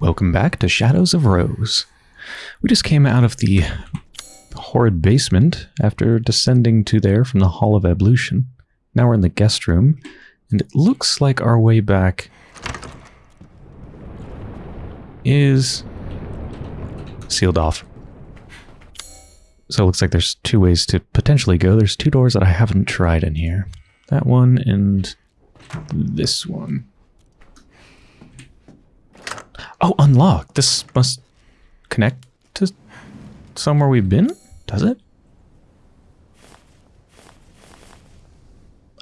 Welcome back to Shadows of Rose. We just came out of the horrid basement after descending to there from the Hall of Ablution. Now we're in the guest room, and it looks like our way back is sealed off. So it looks like there's two ways to potentially go. There's two doors that I haven't tried in here. That one and this one. Oh, unlock. This must connect to somewhere we've been? Does it?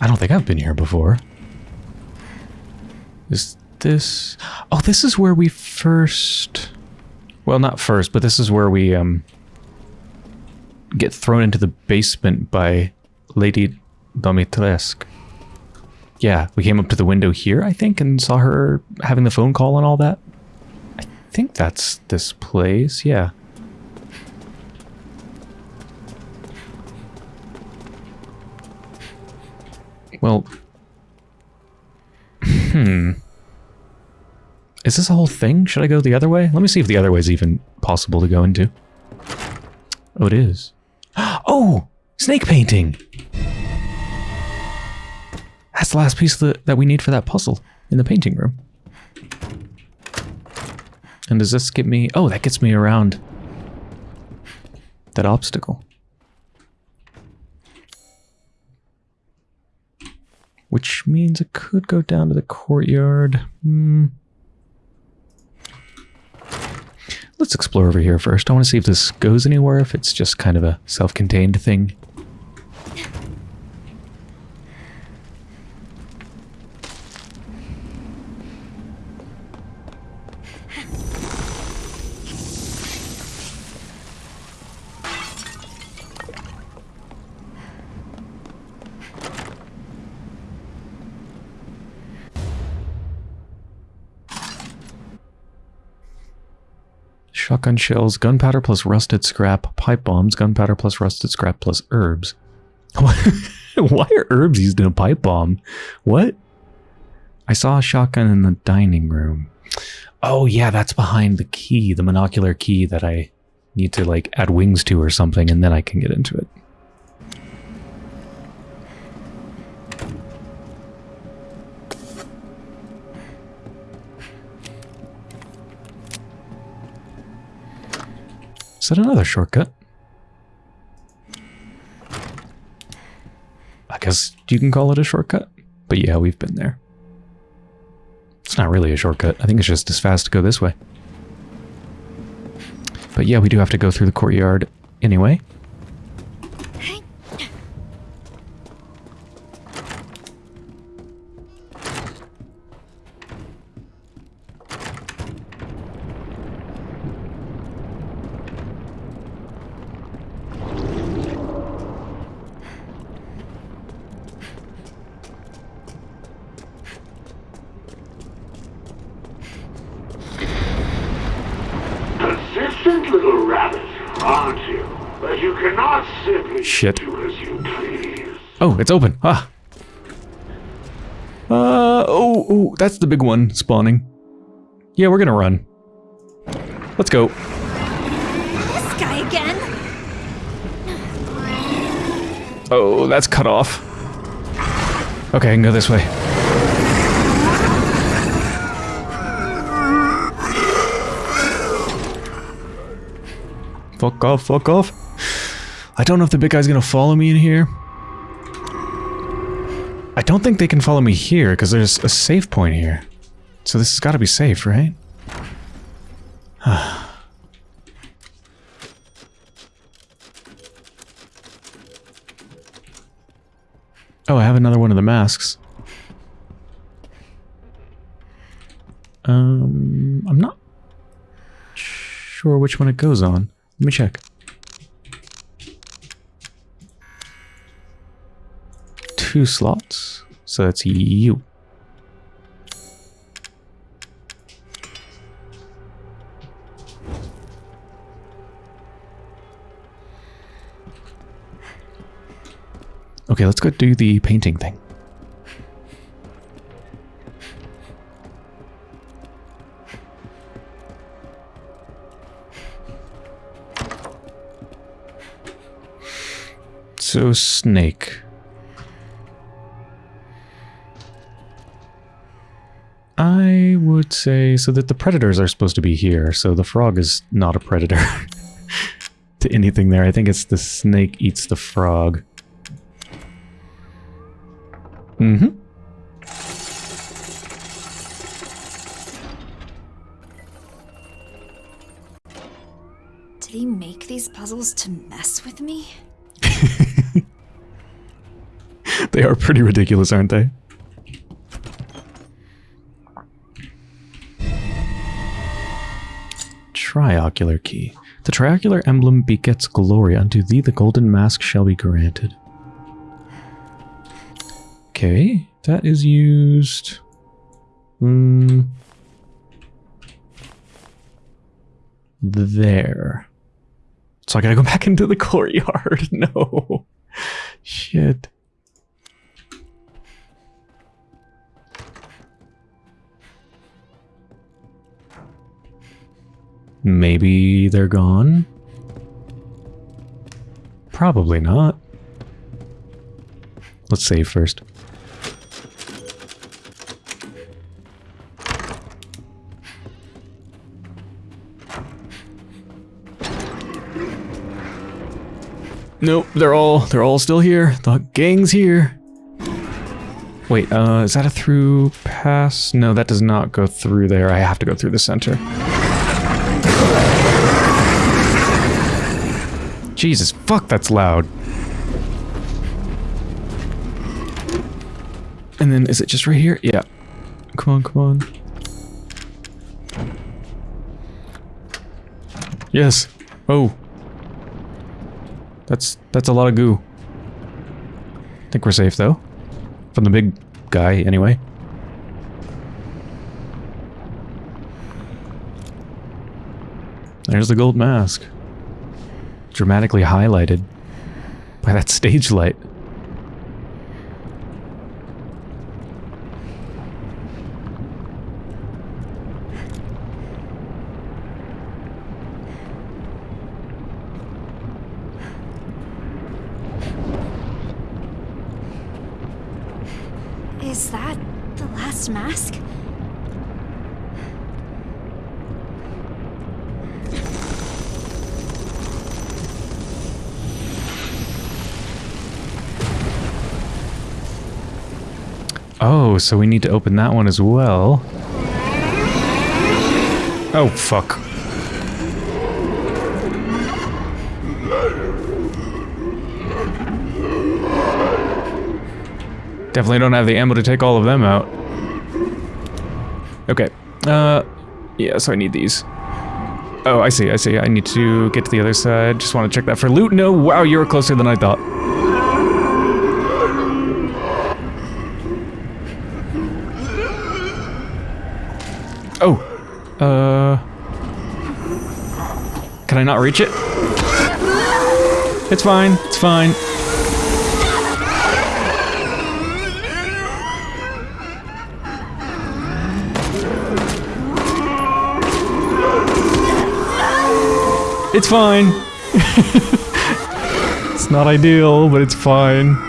I don't think I've been here before. Is this... Oh, this is where we first... Well, not first, but this is where we um get thrown into the basement by Lady Dimitrescu. Yeah, we came up to the window here, I think, and saw her having the phone call and all that. I think that's this place, yeah. Well, hmm. Is this a whole thing? Should I go the other way? Let me see if the other way is even possible to go into. Oh, it is. Oh! Snake painting! That's the last piece that we need for that puzzle in the painting room. And does this get me... Oh, that gets me around that obstacle. Which means it could go down to the courtyard. Hmm. Let's explore over here first. I want to see if this goes anywhere, if it's just kind of a self-contained thing. Shotgun shells, gunpowder plus rusted scrap, pipe bombs, gunpowder plus rusted scrap plus herbs. Why are herbs used in a pipe bomb? What? I saw a shotgun in the dining room. Oh yeah, that's behind the key, the monocular key that I need to like add wings to or something and then I can get into it. Is that another shortcut? I guess you can call it a shortcut. But yeah, we've been there. It's not really a shortcut. I think it's just as fast to go this way. But yeah, we do have to go through the courtyard anyway. Aren't you? But you cannot simply Shit. do as you please. Oh, it's open. Ah. Uh, oh, oh, that's the big one spawning. Yeah, we're gonna run. Let's go. This guy again? Oh, that's cut off. Okay, I can go this way. Fuck off, fuck off. I don't know if the big guy's gonna follow me in here. I don't think they can follow me here, because there's a safe point here. So this has got to be safe, right? oh, I have another one of the masks. Um, I'm not sure which one it goes on. Let me check. Two slots, so that's you. Okay, let's go do the painting thing. So, snake. I would say so that the predators are supposed to be here, so the frog is not a predator to anything there. I think it's the snake eats the frog. Mm-hmm. Are pretty ridiculous, aren't they? Triocular key. The triocular emblem begets glory. Unto thee the golden mask shall be granted. Okay, that is used. Hmm. There. So I gotta go back into the courtyard. No. Shit. Maybe they're gone? Probably not. Let's save first. Nope, they're all they're all still here. The gang's here. Wait, uh, is that a through pass? No, that does not go through there. I have to go through the center. Jesus, fuck, that's loud. And then, is it just right here? Yeah. Come on, come on. Yes. Oh. That's, that's a lot of goo. I think we're safe, though. From the big guy, anyway. There's the gold mask. Dramatically highlighted by that stage light. Is that the last mask? Oh, so we need to open that one as well. Oh, fuck. Definitely don't have the ammo to take all of them out. Okay. Uh, yeah, so I need these. Oh, I see, I see. I need to get to the other side. Just want to check that for loot. No, wow, you were closer than I thought. Oh. Uh. Can I not reach it? It's fine. It's fine. It's fine. it's not ideal, but it's fine.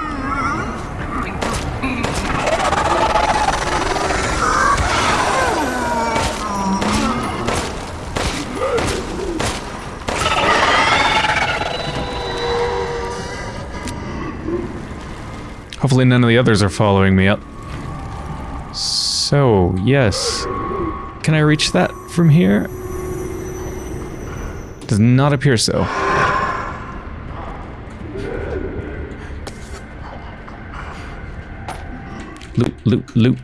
Hopefully none of the others are following me up. So, yes. Can I reach that from here? Does not appear so. Loot, loot, loot.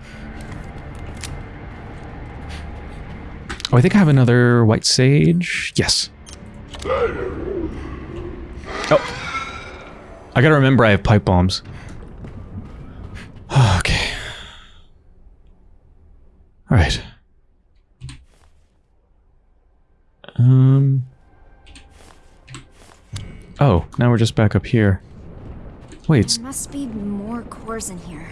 Oh, I think I have another white sage. Yes. Oh. I gotta remember I have pipe bombs. okay. Alright. Um... Oh, now we're just back up here. Wait, There must be more cores in here.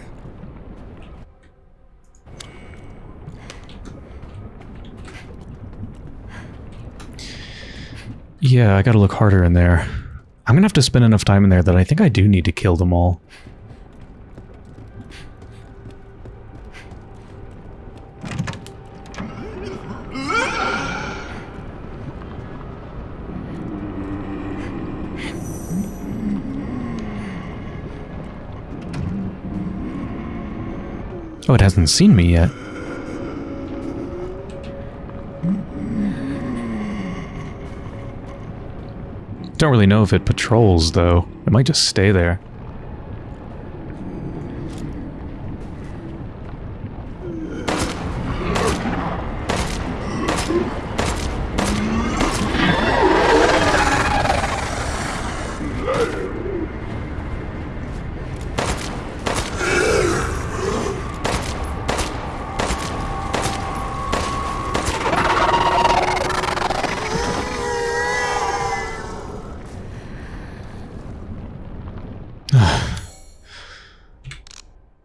yeah, I gotta look harder in there. I'm gonna have to spend enough time in there that I think I do need to kill them all. Hasn't seen me yet. Don't really know if it patrols, though. It might just stay there.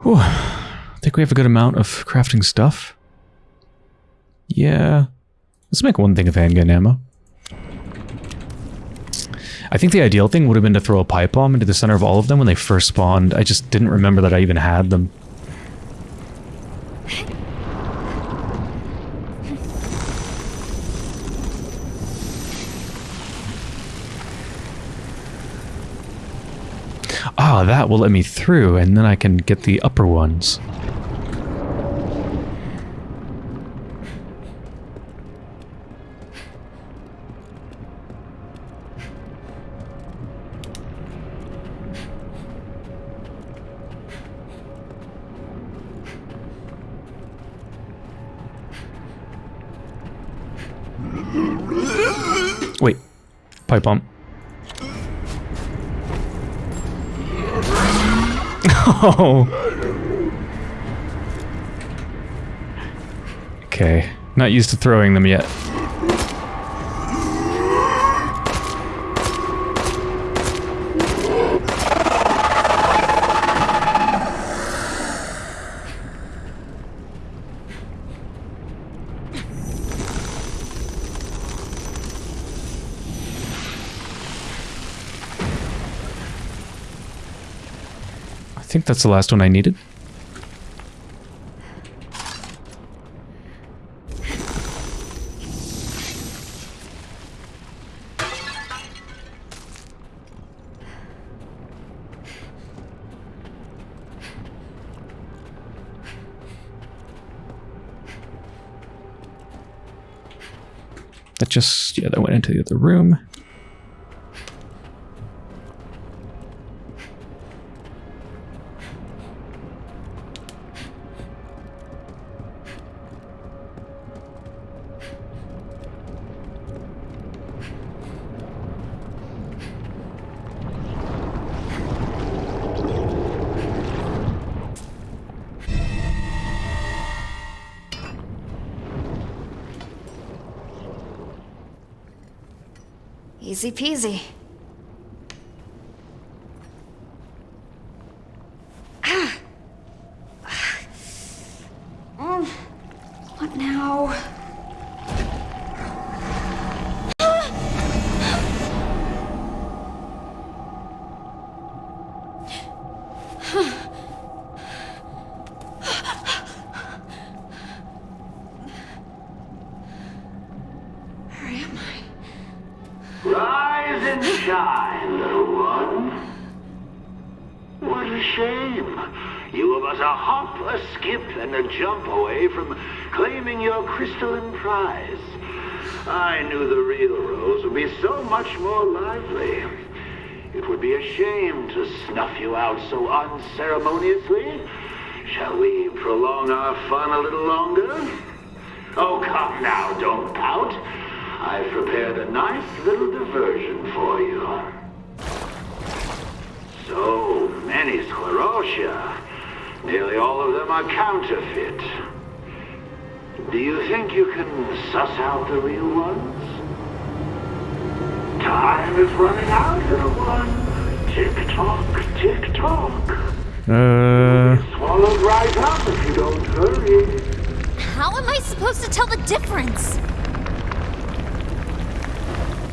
Whew. I think we have a good amount of crafting stuff. Yeah. Let's make one thing of handgun ammo. I think the ideal thing would have been to throw a pipe bomb into the center of all of them when they first spawned. I just didn't remember that I even had them. Ah, that will let me through, and then I can get the upper ones. Pipe bomb. Oh. Okay. Not used to throwing them yet. That's the last one I needed. That just, yeah, that went into the other room. Easy peasy. Be so much more lively. It would be a shame to snuff you out so unceremoniously. Shall we prolong our fun a little longer? Oh, come now, don't pout. I've prepared a nice little diversion for you. So many sclerotia. Nearly all of them are counterfeit. Do you think you can suss out the real ones? Time is running out, little one. Tick-tock, tick-tock. Uh, Swallowed right up if you don't hurry. How am I supposed to tell the difference?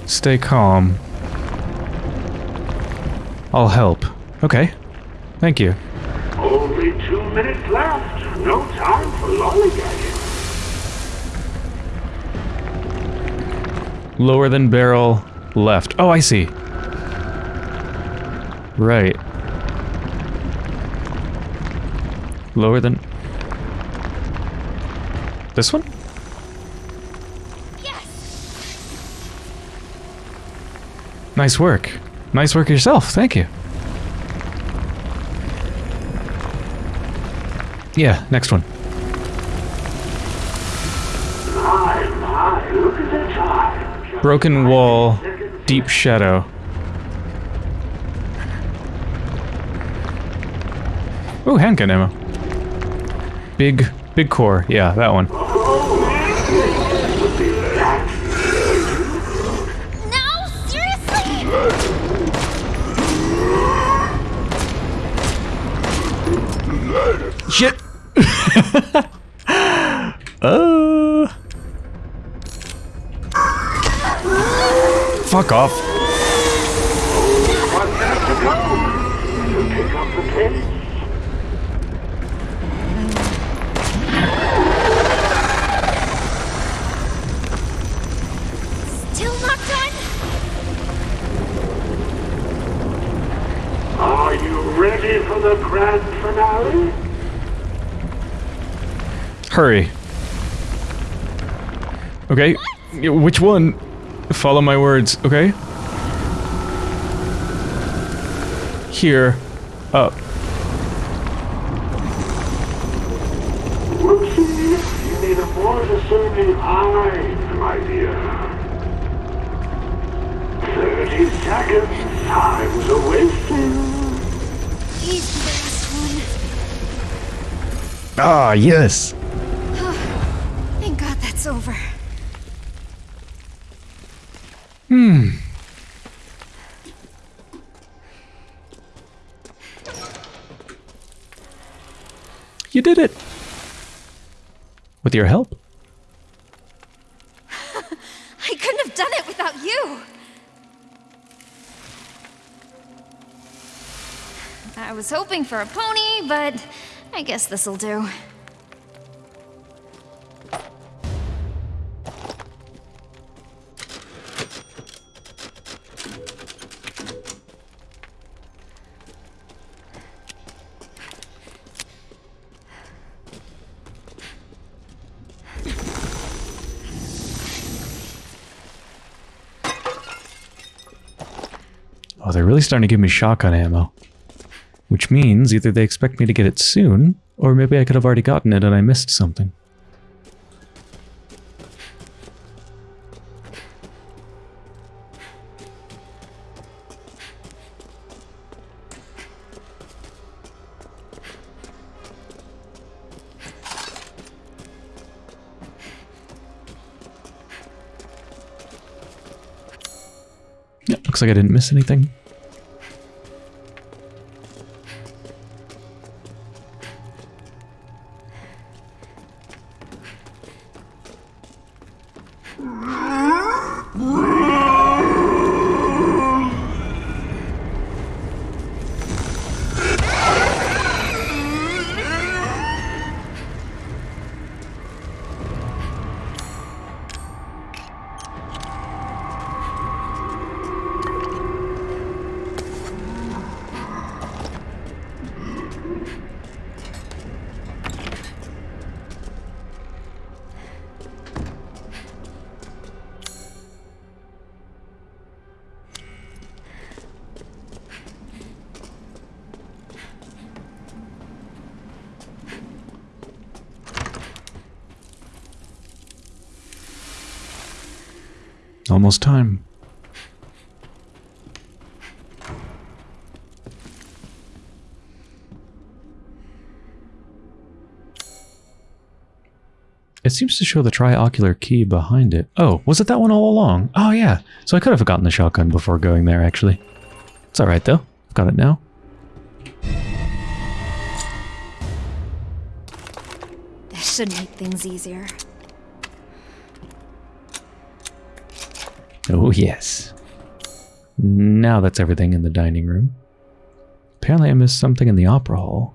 stay calm. I'll help. Okay. Thank you. Only two minutes left. No time for lollygagging. Lower than barrel, left. Oh, I see. Right. Lower than... This one? Yes. Nice work. Nice work yourself. Thank you. Yeah, next one. My, my, look at the time. Just Broken wall, seconds deep shadow. Ooh, handgun ammo. Big, big core. Yeah, that one. The pace. Still not done? Are you ready for the grand finale? Hurry. Okay. Which one? Follow my words, okay? Here. Up. Whoopsie. You need a more discerning eye, my dear. Thirty seconds. Time's a wasting. He's the last one. Ah, yes. Thank God that's over. Hmm. You did it. With your help. I couldn't have done it without you. I was hoping for a pony, but I guess this'll do. Oh, they're really starting to give me shotgun ammo. Which means either they expect me to get it soon, or maybe I could have already gotten it and I missed something. Like I didn't miss anything. Almost time. It seems to show the triocular key behind it. Oh, was it that one all along? Oh yeah, so I could have gotten the shotgun before going there actually. It's alright though, I've got it now. This should make things easier. Yes. Now that's everything in the dining room. Apparently I missed something in the opera hall.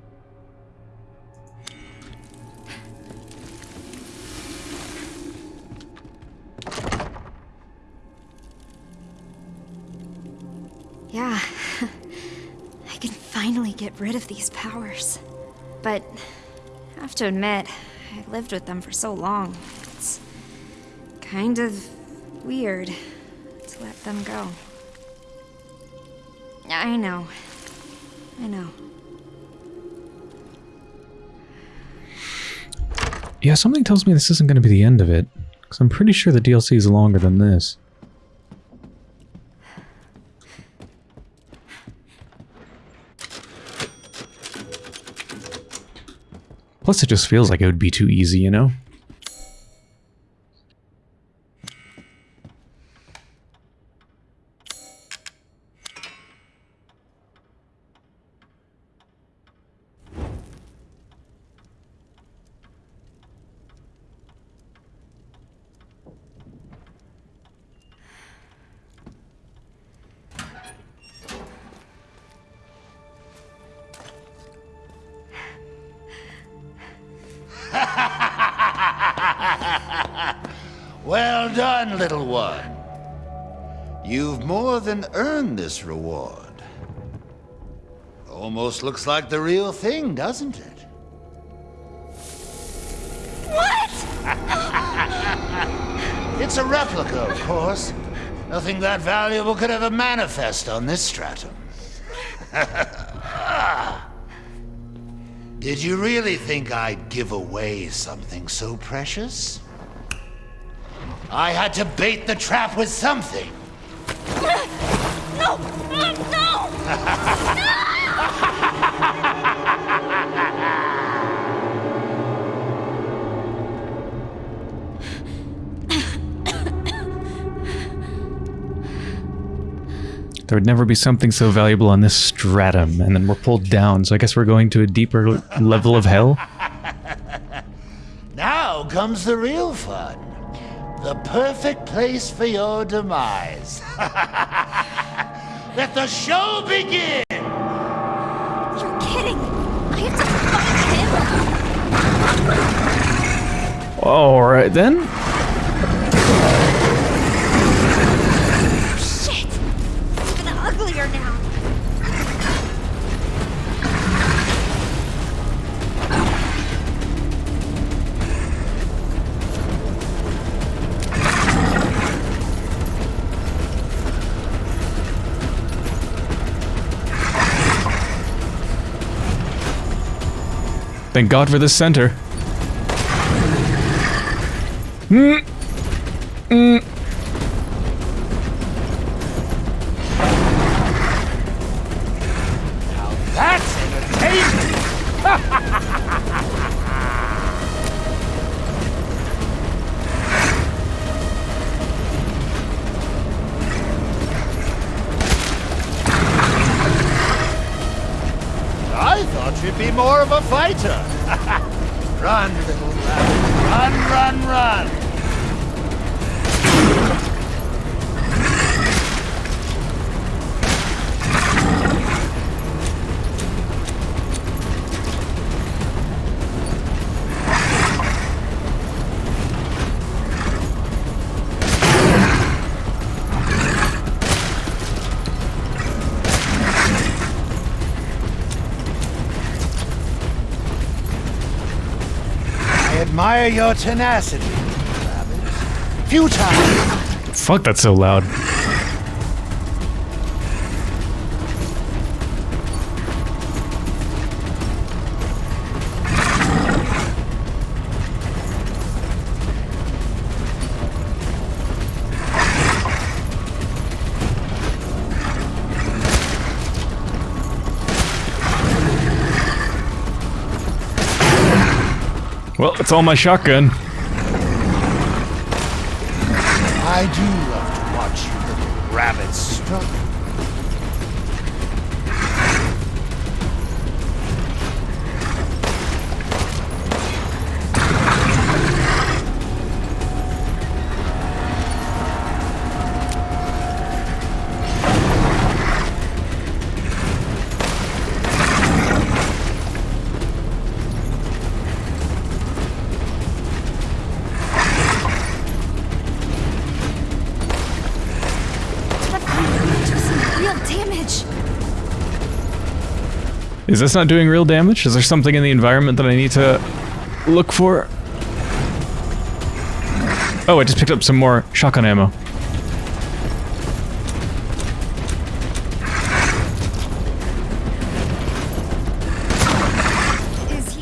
Yeah. I can finally get rid of these powers. But I have to admit, I lived with them for so long. It's kind of weird them go. I know. I know. Yeah, something tells me this isn't going to be the end of it. Because I'm pretty sure the DLC is longer than this. Plus, it just feels like it would be too easy, you know? Well done, little one. You've more than earned this reward. Almost looks like the real thing, doesn't it? What? It's a replica, of course. Nothing that valuable could ever manifest on this stratum. Did you really think I'd give away something so precious? I had to bait the trap with something. No! No! No! There would never be something so valuable on this stratum, and then we're pulled down, so I guess we're going to a deeper level of hell? Now comes the real fun. The perfect place for your demise. Let the show begin! You're kidding! I have to fight him! Alright then. Thank God for the center. Admire your tenacity, rabbit. Futile. Fuck, that's so loud. It's all my shotgun. Is this not doing real damage? Is there something in the environment that I need to look for? Oh, I just picked up some more shotgun ammo.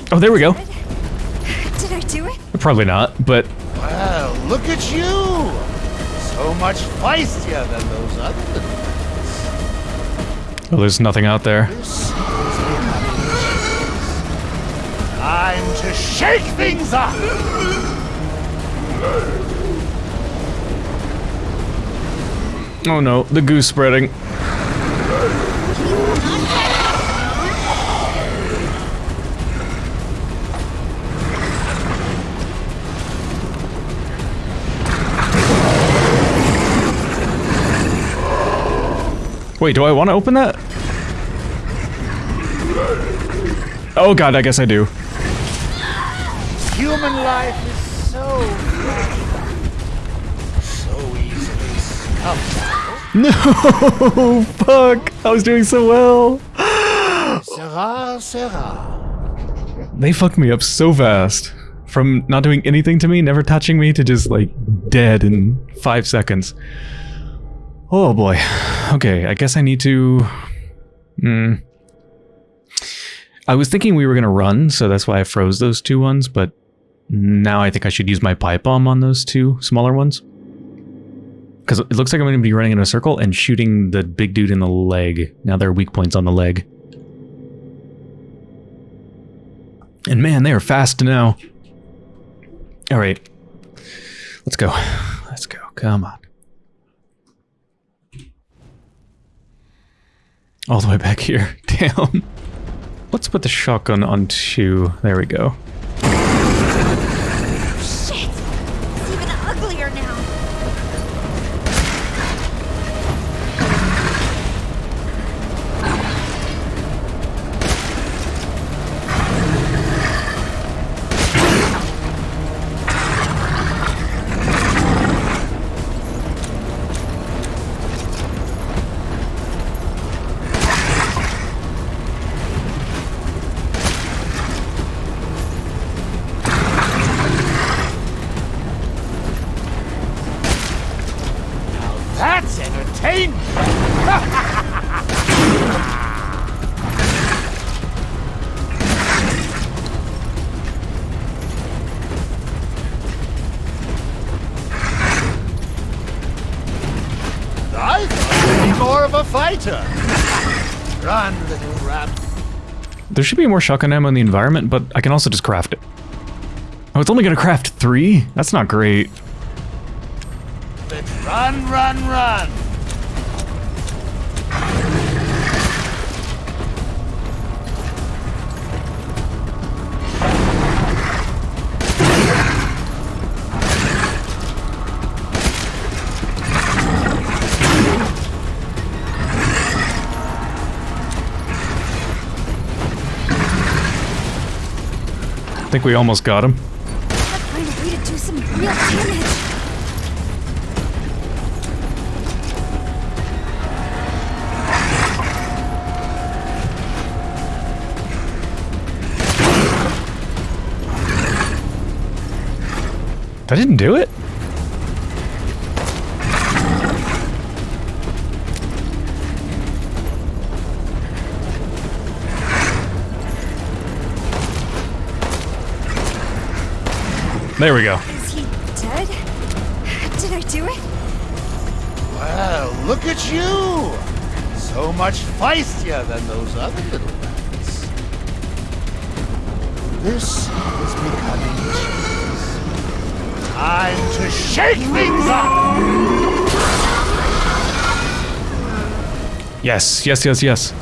Oh, there we go. Did I do it? Probably not, but Well, look at you! So much feistier than those other little oh, there's nothing out there. To shake things up! Oh no, the goose spreading. Wait, do I want to open that? Oh god, I guess I do. Human life is so so easily scuffed. No, fuck! I was doing so well. Sera, sera. They fucked me up so fast. From not doing anything to me, never touching me, to just like dead in five seconds. Oh boy. Okay, I guess I need to. Hmm. I was thinking we were gonna run, so that's why I froze those two ones, but now I think I should use my pipe bomb on those two smaller ones. Because it looks like I'm gonna be running in a circle and shooting the big dude in the leg. Now there are weak points on the leg. And man, they are fast now. All right. Let's go. Let's go. Come on. All the way back here. Damn. Let's put the shotgun on two. There we go. Should be more shotgun ammo in the environment, but I can also just craft it. Oh, it's only gonna craft three? That's not great. Let's run, run, run. Think we almost got him. That didn't do it? There we go. Is he dead? Did I do it? Well, look at you! So much feistier than those other little rats. This is becoming cheese. Time to shake things up! Yes, yes, yes, yes.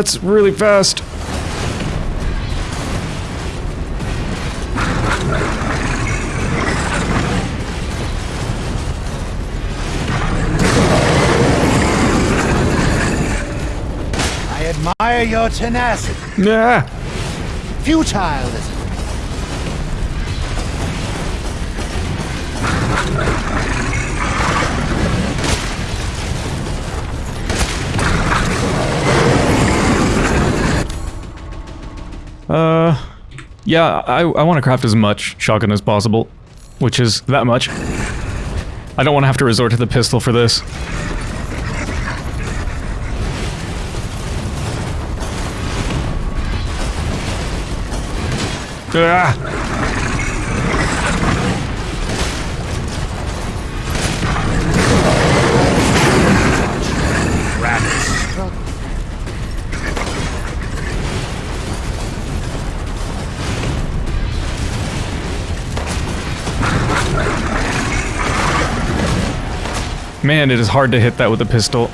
That's really fast. I admire your tenacity. Yeah. Futile Uh, yeah, I, I want to craft as much shotgun as possible, which is that much. I don't want to have to resort to the pistol for this. Ah! Man, it is hard to hit that with a pistol.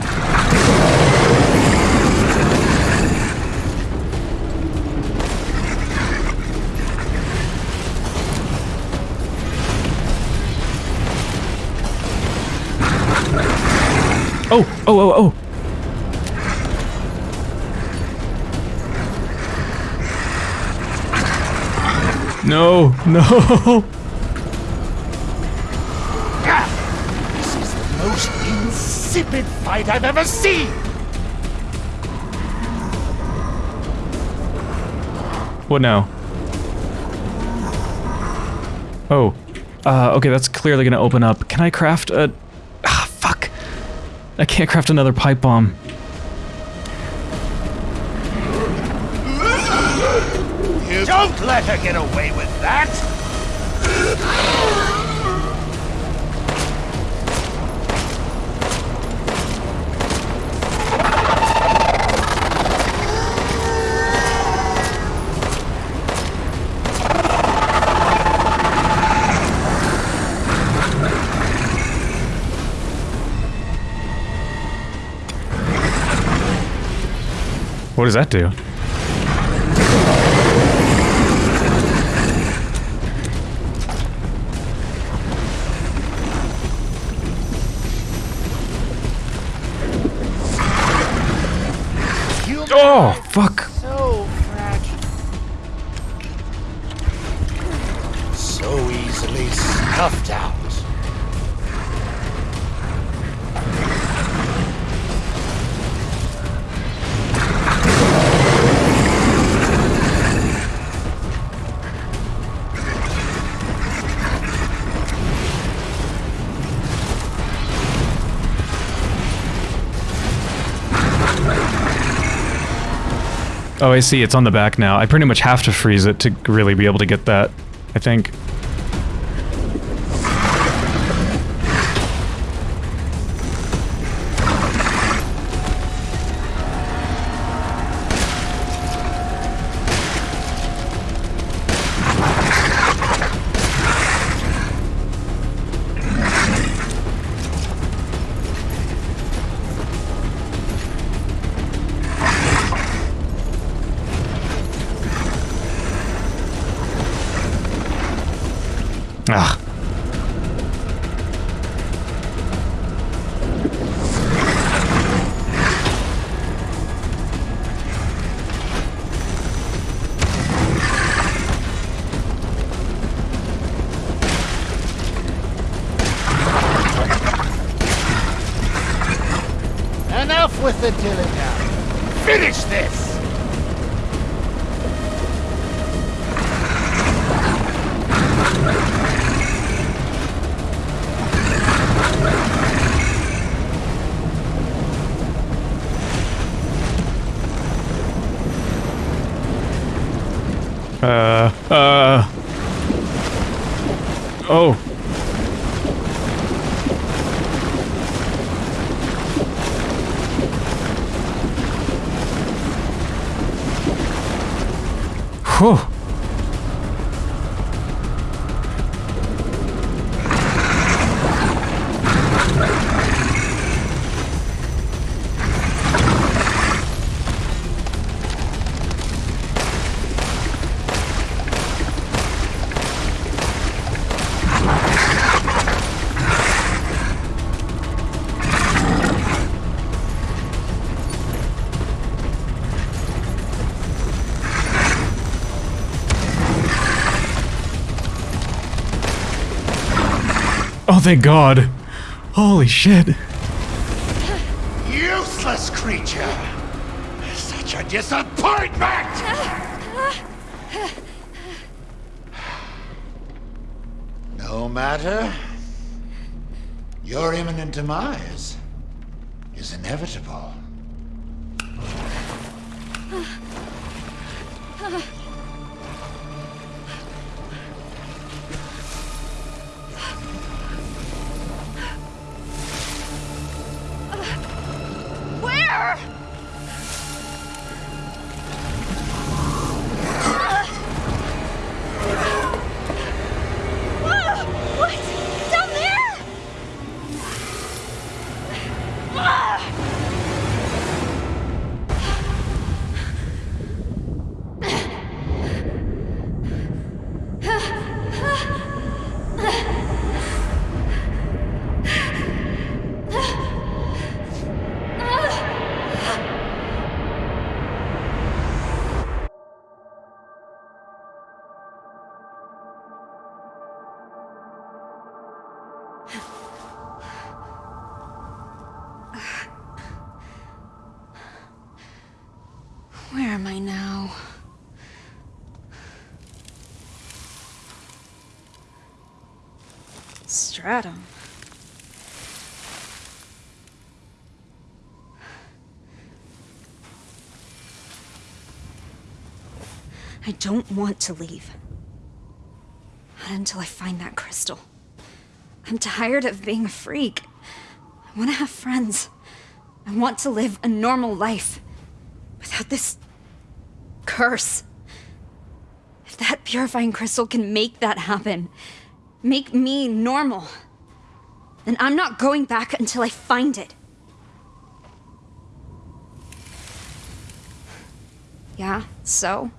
Oh, oh, oh, oh. No, no. Insipid fight I've ever seen. What now? Oh. Uh, okay, that's clearly gonna open up. Can I craft a... Ah, fuck. I can't craft another pipe bomb. Don't let her get away with that. What does that do? Oh, fuck. Oh, I see. It's on the back now. I pretty much have to freeze it to really be able to get that, I think. Thank God. Holy shit. Useless creature! Such a disappointment! No matter. Your imminent demise is inevitable. Where am I now? Stratum. I don't want to leave. Not until I find that crystal. I'm tired of being a freak. I want to have friends. I want to live a normal life without this curse. If that purifying crystal can make that happen, make me normal, then I'm not going back until I find it. Yeah, so?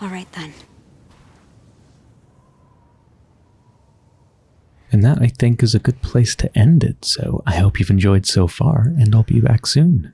All right then. And that, I think, is a good place to end it. So I hope you've enjoyed so far, and I'll be back soon.